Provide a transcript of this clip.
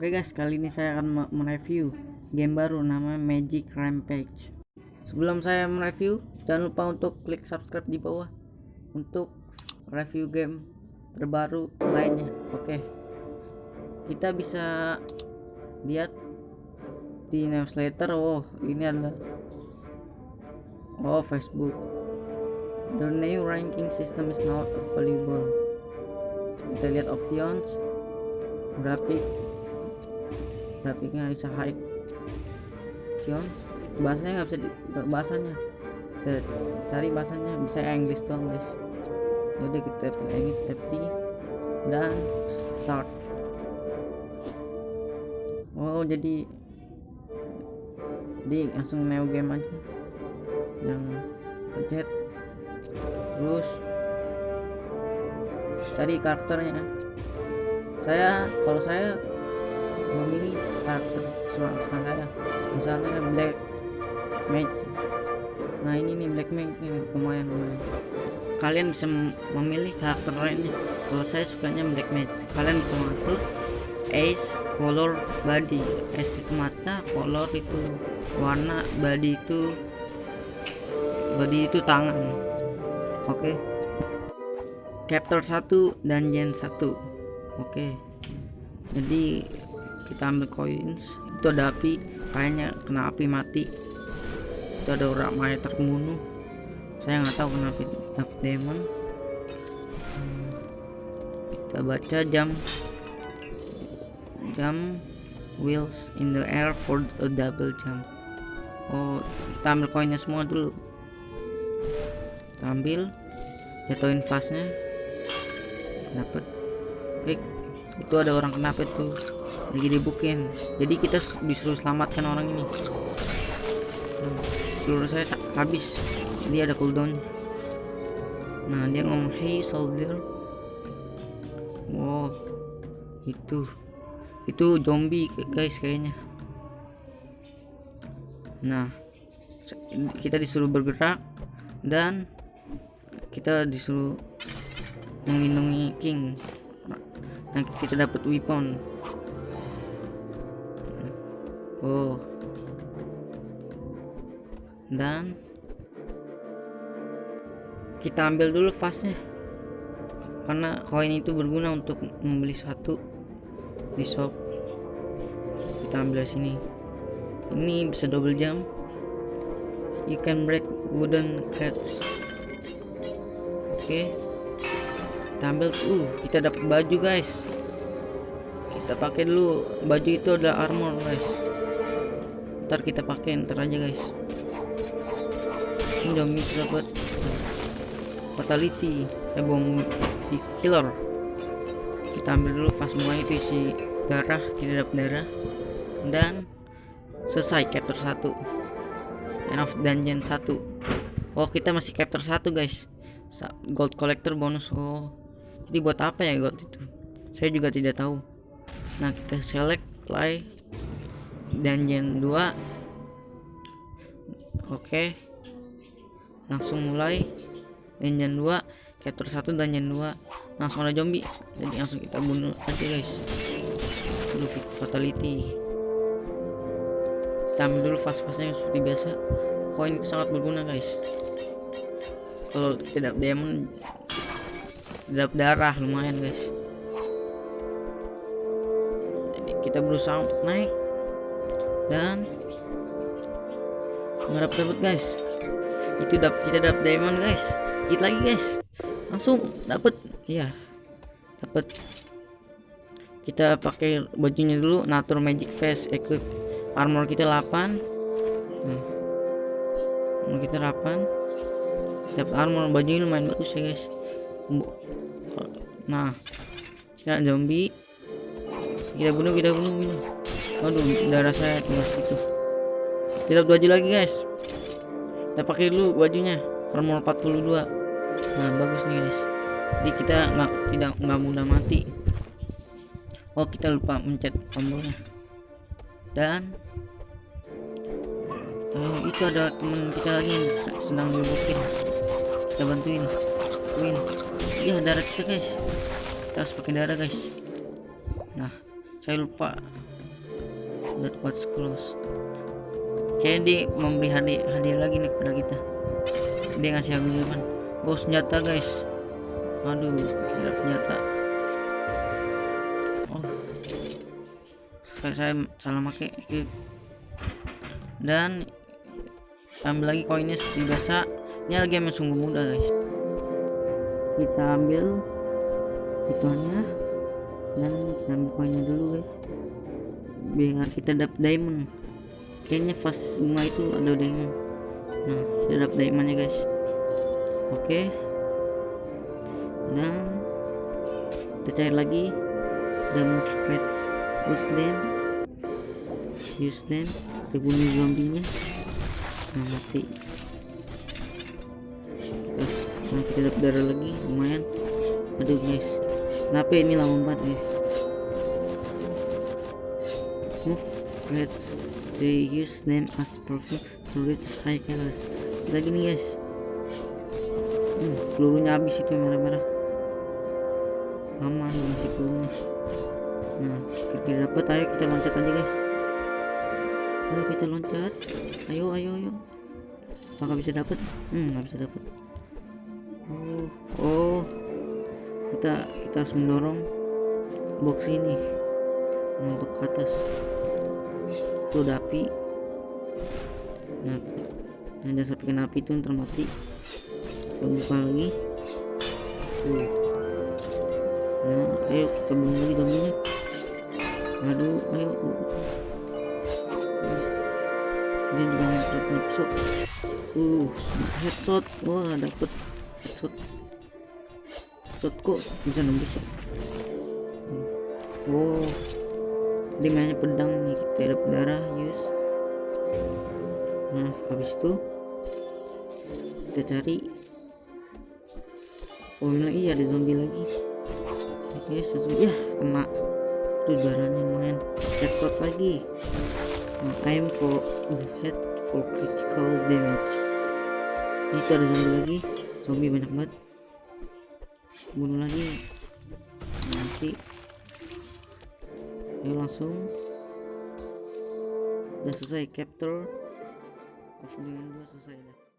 Oke guys, kali ini saya akan mereview game baru namanya Magic Rampage. Sebelum saya mereview, jangan lupa untuk klik subscribe di bawah untuk review game terbaru lainnya. Oke. Kita bisa lihat di newsletter. Oh, ini adalah Oh, Facebook. The new ranking system is not available. Kita lihat options, grafik, grafiknya bisa high Sion bahasanya nggak bisa di, bahasanya. Cari bahasanya bisa English doang guys. Udah kita pilih English FT dan start. Oh jadi jadi langsung neo game aja. Yang pencet terus cari karakternya. Saya kalau saya memilih karakter suara saya misalnya black mage nah ini nih black mage ini lumayan lumayan. Kalian bisa memilih karakter lainnya. Kalau saya sukanya black mage kalian bisa mengatur ace color body. Ace itu mata color itu warna body itu body itu tangan. Oke. Okay. chapter 1 dungeon 1 oke. Jadi kita ambil coins. Itu ada api. Kayaknya kena api mati. Itu ada orang mayat terbunuh. Saya nggak tahu kenapa dapat demon. Kita baca jam. Jam. Wheels in the air for a double jump. Oh kita ambil koinnya semua dulu. Kita ambil. Jatuhin fastnya. Dapat Oke, itu ada orang kenapa tuh lagi dibukin jadi kita disuruh selamatkan orang ini. Peluru saya habis. Jadi ada cooldown. Nah dia ngomong hey soldier. Wow itu itu zombie guys kayaknya. Nah kita disuruh bergerak dan kita disuruh melindungi king. Nah kita dapat weapon oh. Dan kita ambil dulu fasnya karena koin itu berguna untuk membeli satu di shop. Kita ambil sini. Ini bisa double jump you can break wooden crates oke. Okay. kita ambil. Uh kita dapat baju guys. Kita pakai dulu. Baju itu adalah armor guys ntar kita pakai ntar aja guys. Ini zombie dapat fatality. Eh bom killer. Kita ambil dulu fast semua itu isi darah kita dapat darah. Dan selesai chapter 1 end of dungeon 1 oh kita masih chapter 1 guys. Gold collector bonus. Oh jadi buat apa ya gold itu? Saya juga tidak tahu. Nah kita select play dungeon 2 oke okay. langsung mulai dungeon 2 chapter 1 dungeon 2 langsung ada zombie jadi langsung kita bunuh aja guys. Dulu fatality. Kita ambil dulu fast-fastnya seperti biasa. Koin sangat berguna guys. Kalau tidak diamond tidak darah lumayan guys. Jadi kita berusaha untuk naik dan nggak dapat dapat guys. Itu dapat kita dapat diamond guys. Kita lagi guys. Langsung dapat ya dapat kita pakai bajunya dulu natur magic face equip armor kita 8 hmm. armor kita 8 dapat armor bajunya lumayan bagus ya guys. Nah kita zombie. Kita bunuh kita bunuh bunuh Aduh, darah saya tinggal situ. Tidak baju lagi, guys. Kita pakai dulu bajunya. Armor 42. Nah, bagus nih, guys. Jadi kita nggak tidak nggak mudah mati. Oh, kita lupa mencet tombolnya. Dan oh, itu ada teman kita lagi yang sedang dibukin. Kita bantuin. Bantuin. Iya, darah kita, guys. Kita harus pakai darah, guys. Nah, saya lupa that was close. Kayaknya dia memberi hadiah hadiah lagi nih kepada kita. Dia ngasih hadiah oh senjata guys. Aduh kira senjata oh. Sekarang saya salah pakai dan ambil lagi koinnya seperti biasa. Ini lagi yang sungguh mudah guys. Kita ambil ituannya. Dan kita ambil koinnya dulu guys biar kita dapat diamond. Kayaknya pas bunga itu ada diamond. Nah kita dapat diamondnya guys. Oke. Dan kita cari lagi. Pets use them. Use them. Kita bunuh zombinya. Nah mati. Kita nah kita dapat darah lagi. Lumayan. Aduh guys. Kenapa ini lama banget guys pets they use them as perfect to reach high levels lagi nih guys. Hmm, pelurunya habis itu merah-merah. Aman masih pelurunya. Nah kita dapat. Ayo kita loncat aja guys. Ayo kita loncat. Ayo ayo ayo. Apakah bisa dapat? Hmm nggak bisa dapat. Oh oh. Kita kita harus mendorong box ini. Untuk ke atas itu udah api. Nah nah jangan sampai kena api itu ntar mati. Kita buka lagi. Nah ayo kita bunuh lagi zombinya aduh ayo. Dia juga punya pisau uh headshot. Wah dapet. Headshot. Headshot kok bisa nembus? Oh mainnya pedang nih kita ada darah use nah habis itu kita cari. Oh ini iya ada zombie lagi. Oke okay, ya kena. Itu darahnya lumayan. Headshot lagi. Nah, aim for the head for critical damage. Itu ada zombie lagi. Zombie banyak banget. Bunuh lagi. Nanti ayo langsung. Udah selesai capture. Of dengan dua selesai dah